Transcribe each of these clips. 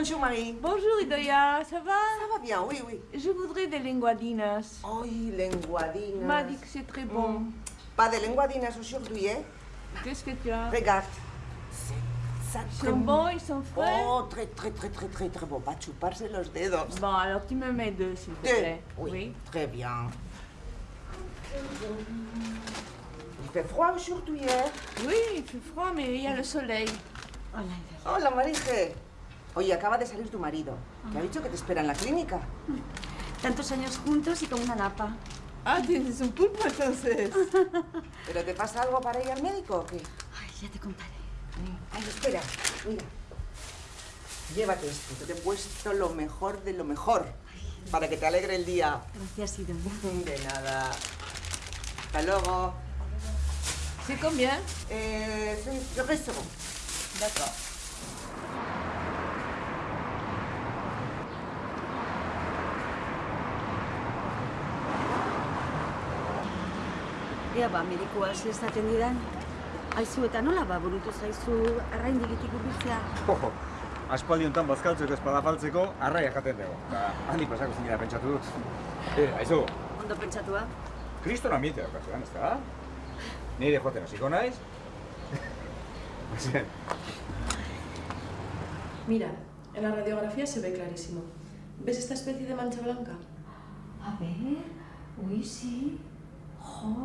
Bonjour Marie. Bonjour Idoya, ça va? Ça va bien, oui, oui. Je voudrais des linguadinas. Ay, lenguadinas. M'a dit que c'est très bon. Mm. Pas de lenguadinas aujourd'hui, hein? Qu'est-ce que tu as? Regarde. C'est ça Ils sont bons, ils sont frais? Oh, très, très, très, très, très, très bon. Pas chuparse los dedos. Bon, alors tu me mets deux, s'il te Deux. plaît. Oui, très bien. Il fait froid aujourd'hui, hein? Oui, il fait froid, mais il y a le soleil. Hola, Marije. Oye, acaba de salir tu marido, que ha dicho que te espera en la clínica. Tantos años juntos y con una lapa. Ah, tienes un pulpo entonces. ¿Pero te pasa algo para ir al médico o qué? Ay, ya te contaré. Ay, espera, mira. Llévate esto, que te he puesto lo mejor de lo mejor. Para que te alegre el día. Gracias, Idoia. De nada. Hasta luego. C'est combien Eh, bon. D'accord. Ea ba, medikoa ez esaten didan. Aizu eta nola ba burutu zaizu arraindigitik hurbiltzea? Ojo, aspaldi honetan bazkaltzeko espada faltzeko arraia jaten dugu. Eta handi pasako zinera pentsatu dut. E, aizu, Ondo pentsatua? kriston ambiente daukazuan, ez da? Nire joaten hasiko naiz. Mira, en la radiografía se ve clarísimo. ¿Ves esta especie de mancha blanca? A ver... Uy, sí. Jo...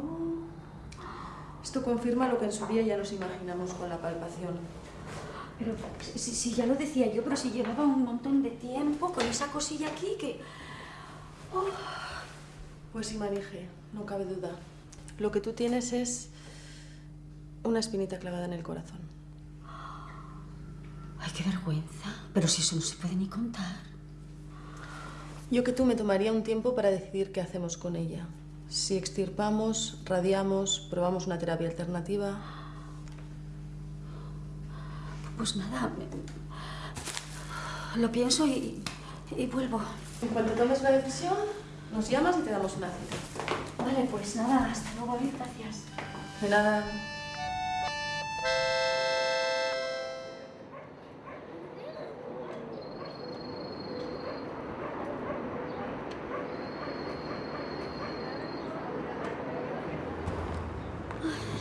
Esto confirma lo que en su día ya nos imaginamos con la palpación. Pero si, si ya lo decía yo, pero si llevaba un montón de tiempo con esa cosilla aquí que... Pues sí, Marije, no cabe duda. Lo que tú tienes es una espinita clavada en el corazón. Ay, qué vergüenza. Pero si eso no se puede ni contar. Yo que tú me tomaría un tiempo para decidir qué hacemos con ella. Si extirpamos, radiamos, probamos una terapia alternativa. Pues nada, me- lo pienso y, y vuelvo. En cuanto tomes la decisión, nos llamas y te damos una cita. Vale, pues nada, hasta luego, gracias. De nada.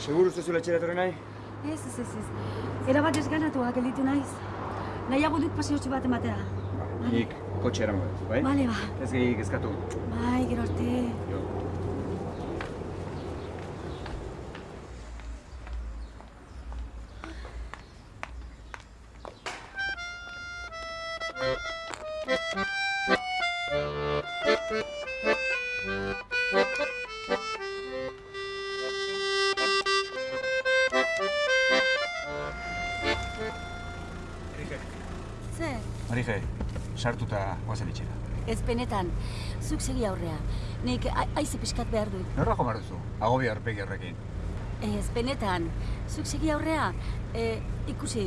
Seguru ez duzu etxera etorri nahi? Ez, ez, ez, ez. Era bat desganatua gelditu naiz. Nahiago dut paseotxo bat ematera. Nik kotxe erango dut, bai? Bale, ba. Ez gehi kezkatu. Bai, gero arte. Jo. Zer? Marije, sartuta guazen etxera. Ez benetan, zuk segi aurrea. Nik aize pixkat behar dut. Norra jo duzu? Agobi aurpegi horrekin. Ez benetan, zuk segi aurrea. E, ikusi,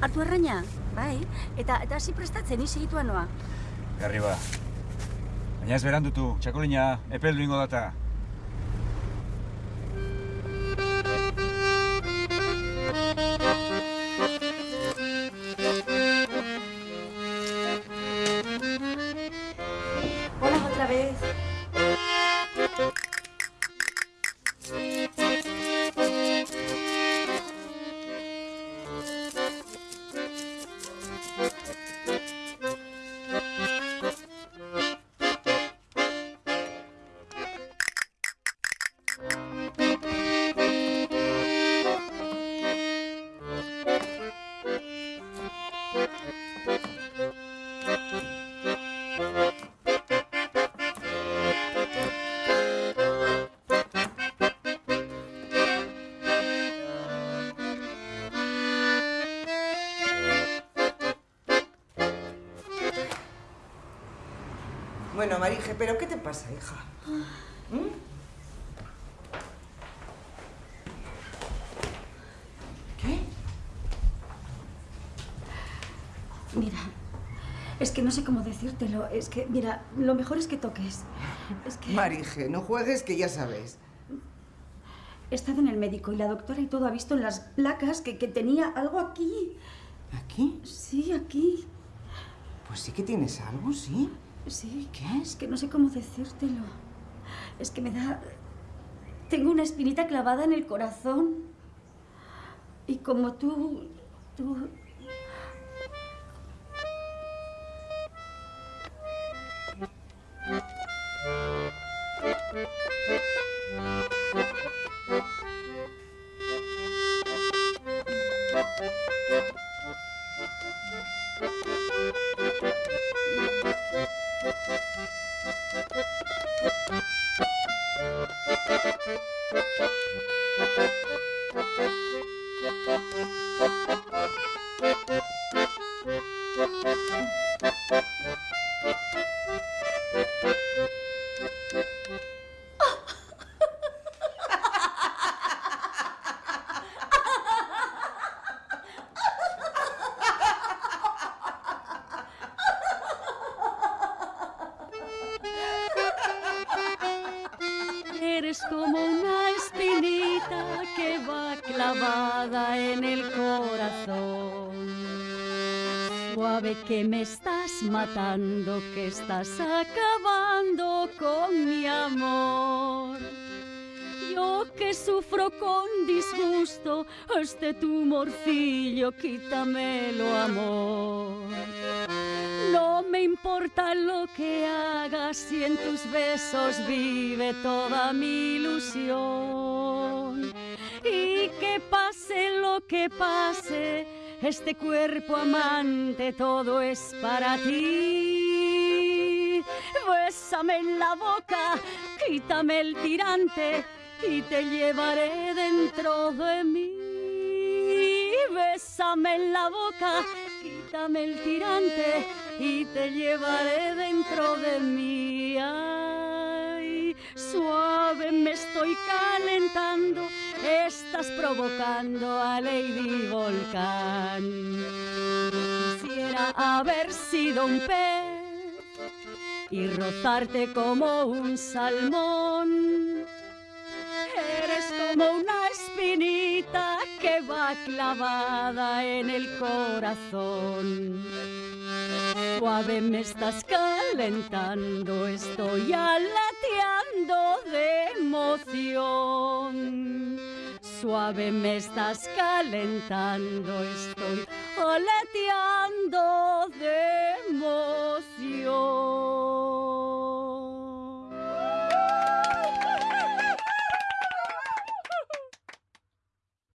hartu erraina, bai? Eta eta hasi prestatzen, ni segitua noa. Garri ba. Baina ez berandutu, txakolina, epeldu ingo data. Bueno, Marije, ¿pero qué te pasa, hija? ¿Mm? ¿Qué? Mira, es que no sé cómo decírtelo. Es que, mira, lo mejor es que toques. Es que Marije, no juegues que ya sabes. he estado en el médico y la doctora y todo ha visto en las placas que, que tenía algo aquí. ¿Aquí? Sí, aquí. Pues sí que tienes algo, ¿sí? Sí, ¿qué es? Que no sé cómo decírtelo. Es que me da... Tengo una espinita clavada en el corazón. Y como tú... tú... Eres Que me estás matando, que estás acabando con mi amor. Yo que sufro con disgusto, este tumorcillo, quítamelo, amor. No me importa lo que hagas si en tus besos vive toda mi ilusión. Y que pase lo que pase, este cuerpo amante todo es para ti. Bésame en la boca, quítame el tirante y te llevaré dentro de mí. Bésame en la boca, quítame el tirante y te llevaré dentro de mí. Ay, suave me estoy calentando, estás provocando a Lady Volcán. Quisiera haber sido un pez y rozarte como un salmón. Eres como una espinita que va clavada en el corazón. Suave me estás calentando, estoy aleteando de emoción suave me estás calentando, estoy aleteando de emoción.